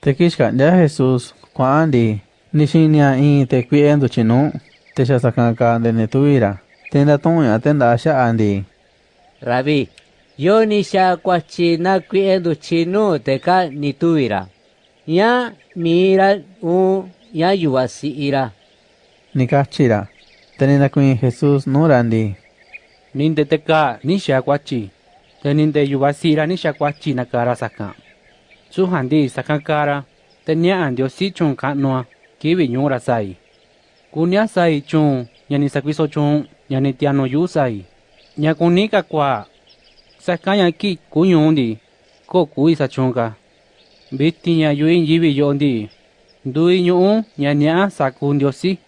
Tekixkandia Jesús kuandi in tekuie nduchinu texasakaka tenda toña tenda xa'andi Rabí, yo ni xa kwachi na kuie nduchinu teka ni tuira. Ya mira u ya yuwasi ira. nikachira tenenda kuin Jesús nurandi Ninde teka ni shakwachi. Te ninde su handi sakan kara tenya andio si chung ka noa kewe nyong ra sai kunya sai chung nyani sakwiso chung nyani tiano yu sai nya kunika kwa sakanya ki kunyundi ko kui sa chung ka bitti nya yuin yiwi yondi dui nyuun nya nya sakundio si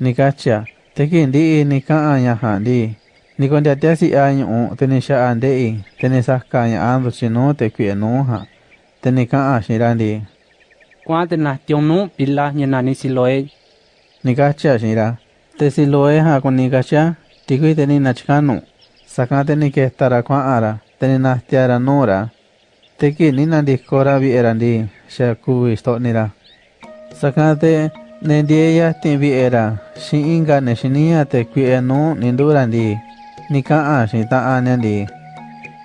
nikacha tekin di nika anya handi nikon da tesi anyu tenisha ande in tenesa kanya ando chino te kwe no ha Kwa te na tionu pila siloe. nikacha xira te siloe ja kunikacha tikui teninachkanu saka tenikestara kua'ara teninajtiara nura teki ninandikora vi'erandi xa kuvi sto'nira saka te nendieya tinvi'era xi'inka nexiniya tekui'e nu nindurandi nika'a xita'aniandi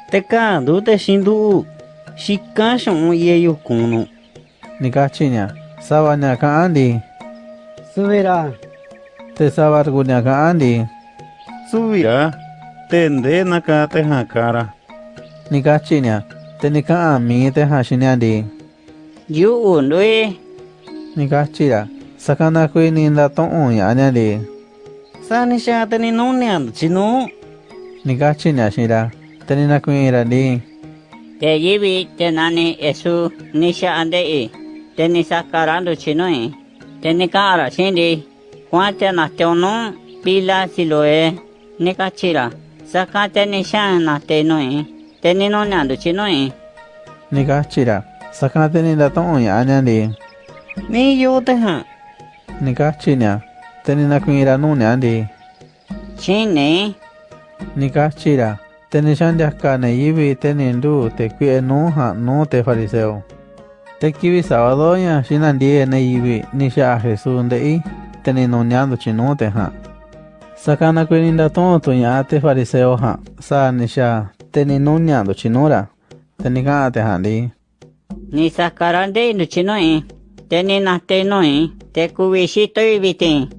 Teka ndute xindu'u. Xicachonheiucuno. Nicachiña, sabañaca andi. Subirá. Te sabarguñaca andi. Subirá. Tendenaca tejacara. Nicachiña, tenica ami tejachiña andi. Yuundue. Nicachira, sacanacuí ninda to'oña añadi. Sanisha teninuniando chino. Nicachiña, shira, teninacuí iradi. de yibi de nani esu nisha ande e de nisa karando chino e de nika ara shindi kwa te na teono pila silo e nika chira saka te nisha na te no e de nino nando chino e nika chira saka te nina toon ya anyandi ni yo te ha nika china te nina kuira no nyandi chini nika chira nixandiaka neyivi te nindu te kui'e nu ja nu te fariseo te kivi sabadoña xinandie neyivi nixa'a jesús nde'i te ninuniandu chinu te ja sakana kui ninda to'on tuña'a te fariseo ja sa nixa te ninuniandu chinura te nika'a te ja'ndi Ni sakarande no chinoi. Te ni na te noi. Te kubishito y vitin.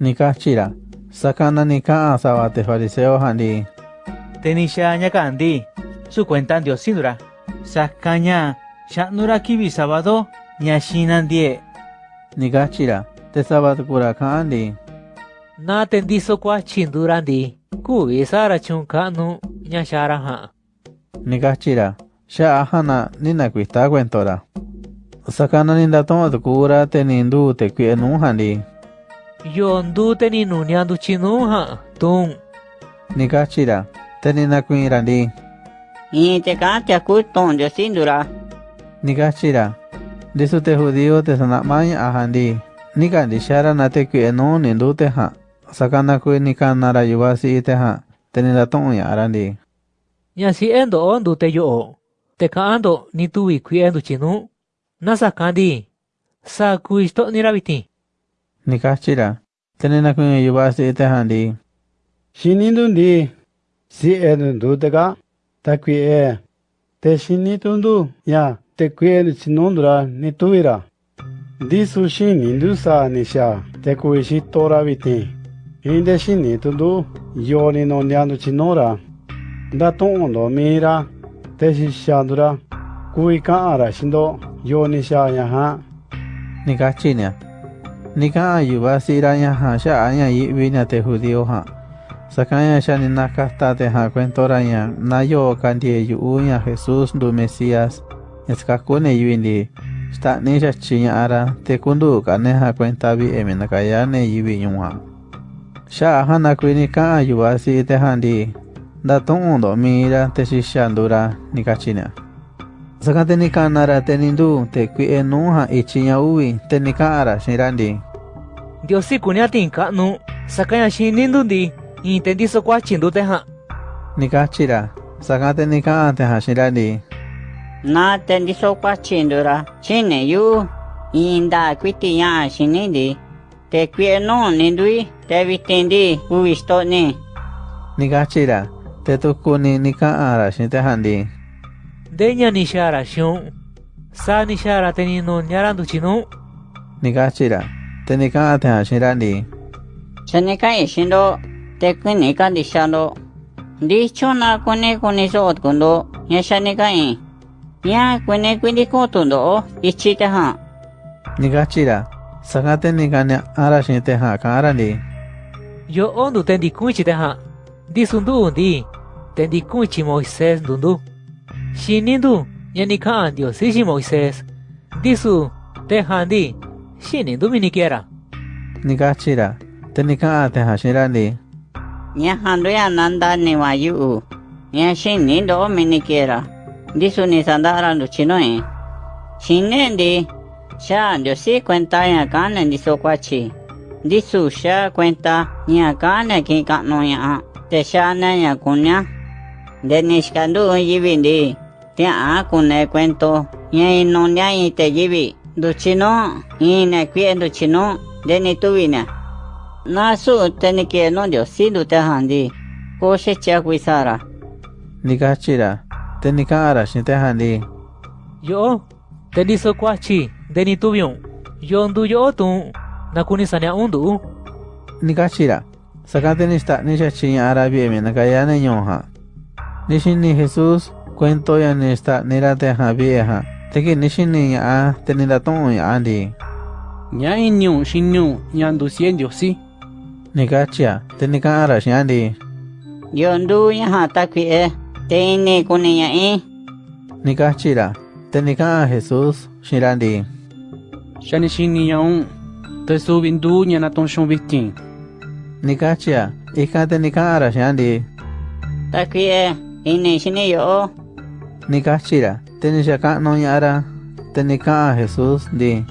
nikachira sakana nika'a sava te fariseo ja'ndi Tenisha ñakandi, su cuenta Dios Sidura, Saskaña, Shanura Kibi Sábado, Nyashinandie. Nigachira, te sábado cura kandi. Na tendiso kwa chindurandi, kubi sara chunkanu, Nyashara ha. Nigachira, ya ahana nina cuista cuentora. Sakana ninda toma tu cura tenindu te cuienunjandi. Yondu teninu nyandu chinunja, tun. Nigachira, Teninakuyirari. Inteka tiakuton yesindura. Nikashira. De su te judío te sanamaya ahandi. Nikandishara natekui enon ninduteha. Sakanakui nikanara yuvasi iteha. Teninatonya arandi. Nyasi endo ondu te yo. Tekaando nitui kui endu chinu. Nasakandi. Sa kuisto nirabiti. Nikashira. Te ni na kuin yuvasi itehandi. Shinindundi. CNN 도다가 다퀴에 대신이 돈도 야 대퀴에 진논드라 니토이라 디수시 닌두사 니샤 대쿠이시 토라비티 인데시니 돈도 요니노 냐노 진노라 다톤도 미라 대시샤드라 구이카 아라신도 요니샤 야하 니가치냐 니가 아유바시라 야하샤 아냐 이비냐 대후디오하 Sakanya siya ni nakaftate ha kwentora niya na yo kandie yuunya Jesus du Mesías eskakune yuindi stakne siya chinya ara te kundu kane ha kwentabi eminakayane yubi yunga. Siya ahana kwini ka ayuwasi ite handi datong undo mira te si shandura nikachina. Sakate ni kanara te nindu te kwi enuha ichinya uwi te nika ara shirandi. Dios si kunya tinka nu sakanya shinindun di i n t e n d i s o kwa chindu te ha Nikachira, saka te nika te ha shira di Na te n d i s o kwa chindu ra Chine yu. Inda kwiti ya shinindi. Te kwi no nindui. Te vitendi uistoni. Nikachira, te tukuni nika ara shintehandi. de nya nishara shi un Sa nishara tenino nyarandu chinu. Nikachira, te nika te ha shira di Chenekai shindo. técnica de shalo. Dicho na kune kune ya shane. Ya kune kune kotundo o, ichi te ha. Nigachira, sagate nigane arashi te ha karani. Yo ondo tendi kunchi te ha. Disundu undi, tendi kunchi Moisés dundu. Shinindu, ya nikan Dios ishi Moisés. Disu, te handi, shinindu minikiera. Nigachira, tenika te ha shirani. Nyahandriyanandaniwa yuu nyashin nindo minikera disu nisandara luchinoe shinendi sha ndiosi cuenta ya kana diso kwachi disu sha cuenta ya kana ki kano ya te sha na ya kunya de nishkandu yibindi te a kune cuento ya inonya te yibi duchino ina kwendo chino de ni tuvina Nasu, tení que no yo, sí lo tejían di, coche ya quisiera. Ni cachira, tení. Yo, tení su coche, tení tubión, yo ando yo tú, na kunísan ya ando. Ni cachira, sacan tenista, ni se ching arabié mi, na cayané yo ha. Nishi ni Jesús cuento ya ni está, ni la tejan vié ya, tení la tongo ya di. Nika chia, te nika ara shiandi. Yondu yaha takwi e, te ine kune ya e. Nika chira, te nika a Jesus shirandi. Shani shini yaun, te su bindu nyana tonshon bikin. Nika chia, ika te nika ara shiandi. Takwi e, ine shini yo. Nika chira, te nishaka no yara, te nika a Jesus di.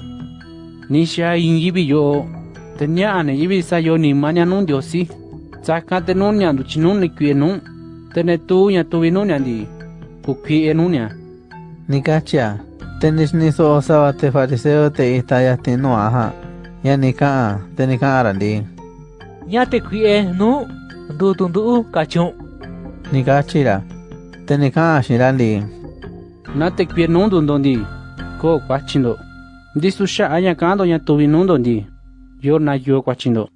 Nisha ingibi yo. Te ña'ane yibi sa yo ni manya nun dio si. Tsaka te nun chinun ni kwie nun. Te ne tu ña tuvi nun ñandi. Ku kwie nun ña. Nikachia, te nishniso osawa te fariseo te istayasti no aha. Ya nika'a, te nika'ara di. Nya te kwie nu. Ndu tundu kachun. Nikachira, te nika'a xin randi. Na te kwie nun dun dondi. Ko aya kando ña tuvi nun dondi. Yo na yo kwachindo.